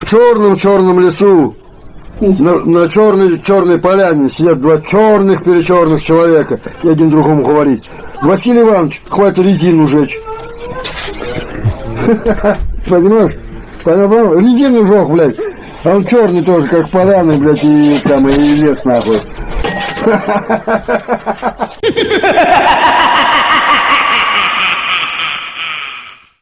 В черном-черном лесу, на, на черной, черной поляне сидят два черных перечерных человека и один другому говорит. Василий Иванович, хватит резину жечь. Понимаешь? Понимаешь? Резину жег, блядь. А он черный тоже, как поляны, блядь, и, там, и лес, нахуй.